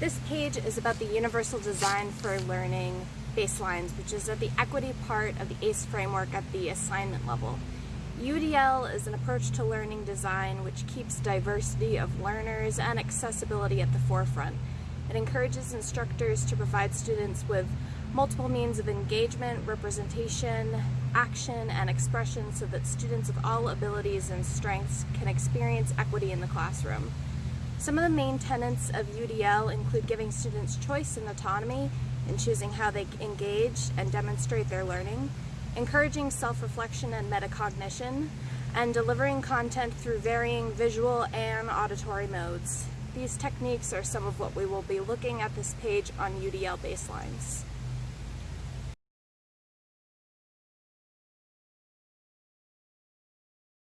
This page is about the Universal Design for Learning baselines, which is at the equity part of the ACE framework at the assignment level. UDL is an approach to learning design which keeps diversity of learners and accessibility at the forefront. It encourages instructors to provide students with multiple means of engagement, representation, action, and expression so that students of all abilities and strengths can experience equity in the classroom. Some of the main tenets of UDL include giving students choice and autonomy in choosing how they engage and demonstrate their learning, encouraging self-reflection and metacognition, and delivering content through varying visual and auditory modes. These techniques are some of what we will be looking at this page on UDL baselines.